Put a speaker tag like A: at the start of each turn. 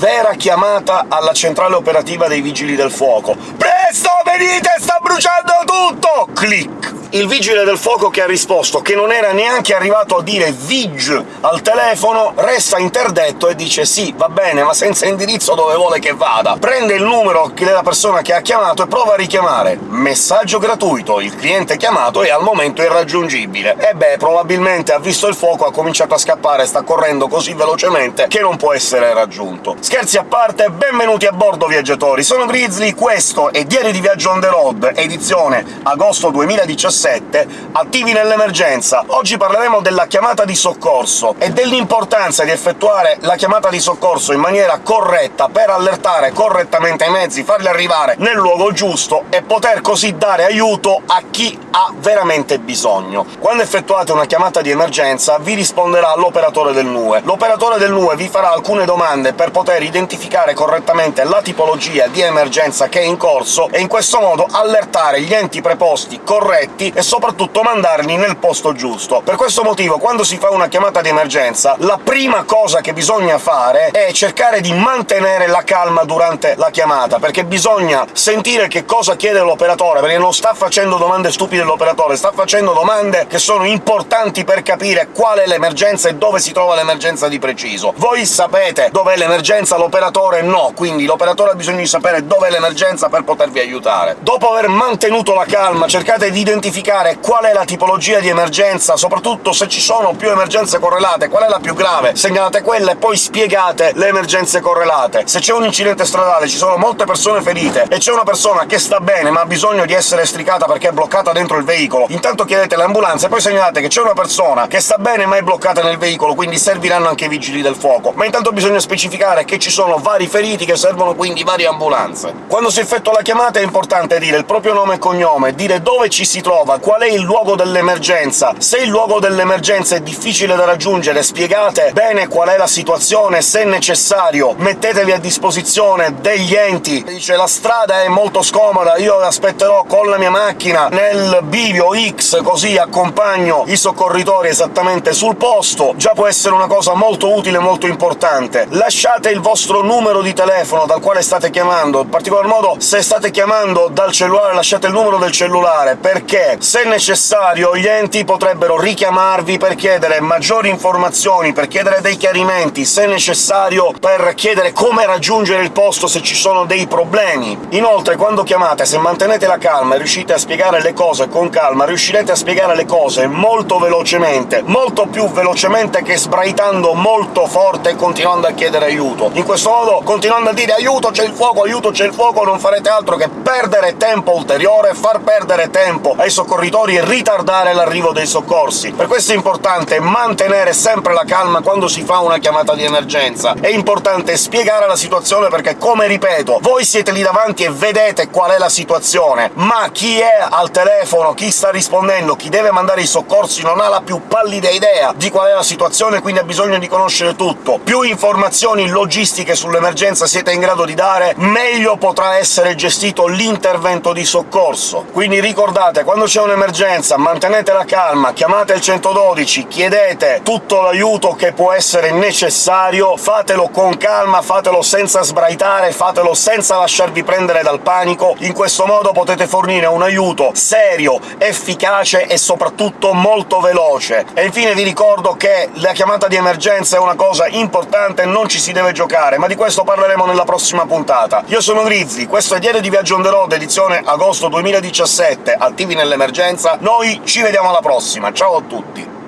A: vera chiamata alla centrale operativa dei Vigili del Fuoco. Presto, venite, sta bruciando tutto! Clic! Il vigile del fuoco che ha risposto che non era neanche arrivato a dire VIG al telefono, resta interdetto e dice «Sì, va bene, ma senza indirizzo dove vuole che vada». Prende il numero della persona che ha chiamato e prova a richiamare. Messaggio gratuito, il cliente chiamato è al momento irraggiungibile. E beh, probabilmente ha visto il fuoco, ha cominciato a scappare, sta correndo così velocemente che non può essere raggiunto. Scherzi a parte, benvenuti a bordo viaggiatori, sono Grizzly, questo è Diari di Viaggio on the road, edizione agosto 2017 17, attivi nell'emergenza. Oggi parleremo della chiamata di soccorso e dell'importanza di effettuare la chiamata di soccorso in maniera corretta per allertare correttamente i mezzi, farli arrivare nel luogo giusto e poter così dare aiuto a chi ha veramente bisogno. Quando effettuate una chiamata di emergenza vi risponderà l'operatore del NUE. L'operatore del NUE vi farà alcune domande per poter identificare correttamente la tipologia di emergenza che è in corso e in questo modo allertare gli enti preposti corretti e soprattutto mandarli nel posto giusto. Per questo motivo, quando si fa una chiamata di emergenza, la prima cosa che bisogna fare è cercare di mantenere la calma durante la chiamata, perché bisogna sentire che cosa chiede l'operatore, perché non sta facendo domande stupide l'operatore, sta facendo domande che sono importanti per capire qual è l'emergenza e dove si trova l'emergenza di preciso. Voi sapete dov'è l'emergenza, l'operatore no, quindi l'operatore ha bisogno di sapere dov'è l'emergenza per potervi aiutare. Dopo aver mantenuto la calma, cercate di identificare verificare qual è la tipologia di emergenza, soprattutto se ci sono più emergenze correlate, qual è la più grave, segnalate quella e poi spiegate le emergenze correlate. Se c'è un incidente stradale, ci sono molte persone ferite, e c'è una persona che sta bene ma ha bisogno di essere stricata perché è bloccata dentro il veicolo, intanto chiedete l'ambulanza e poi segnalate che c'è una persona che sta bene ma è bloccata nel veicolo, quindi serviranno anche i vigili del fuoco. Ma intanto bisogna specificare che ci sono vari feriti che servono quindi varie ambulanze. Quando si effettua la chiamata è importante dire il proprio nome e cognome, dire dove ci si trova, trova, qual è il luogo dell'emergenza. Se il luogo dell'emergenza è difficile da raggiungere, spiegate bene qual è la situazione, se necessario mettetevi a disposizione degli enti. Dice «la strada è molto scomoda, io aspetterò con la mia macchina nel bivio X, così accompagno i soccorritori esattamente sul posto», già può essere una cosa molto utile e molto importante. Lasciate il vostro numero di telefono dal quale state chiamando, in particolar modo se state chiamando dal cellulare lasciate il numero del cellulare, perché se necessario gli enti potrebbero richiamarvi per chiedere maggiori informazioni, per chiedere dei chiarimenti, se necessario per chiedere come raggiungere il posto se ci sono dei problemi. Inoltre, quando chiamate, se mantenete la calma e riuscite a spiegare le cose con calma, riuscirete a spiegare le cose molto velocemente, molto più velocemente che sbraitando molto forte e continuando a chiedere aiuto. In questo modo, continuando a dire «aiuto, c'è il fuoco, aiuto, c'è il fuoco», non farete altro che perdere tempo ulteriore, far perdere tempo ai soccorritori soccorritori e ritardare l'arrivo dei soccorsi. Per questo è importante mantenere sempre la calma quando si fa una chiamata di emergenza. È importante spiegare la situazione perché, come ripeto, voi siete lì davanti e vedete qual è la situazione, ma chi è al telefono, chi sta rispondendo, chi deve mandare i soccorsi non ha la più pallida idea di qual è la situazione, quindi ha bisogno di conoscere tutto. Più informazioni logistiche sull'emergenza siete in grado di dare, meglio potrà essere gestito l'intervento di soccorso. Quindi ricordate, quando c'è un'emergenza, mantenete la calma, chiamate il 112, chiedete tutto l'aiuto che può essere necessario, fatelo con calma, fatelo senza sbraitare, fatelo senza lasciarvi prendere dal panico, in questo modo potete fornire un aiuto serio, efficace e soprattutto molto veloce. E infine vi ricordo che la chiamata di emergenza è una cosa importante, non ci si deve giocare, ma di questo parleremo nella prossima puntata. Io sono Grizzly, questo è Diario di Viaggio on the road, edizione agosto 2017, attivi nell'emergenza emergenza. Noi ci vediamo alla prossima, ciao a tutti!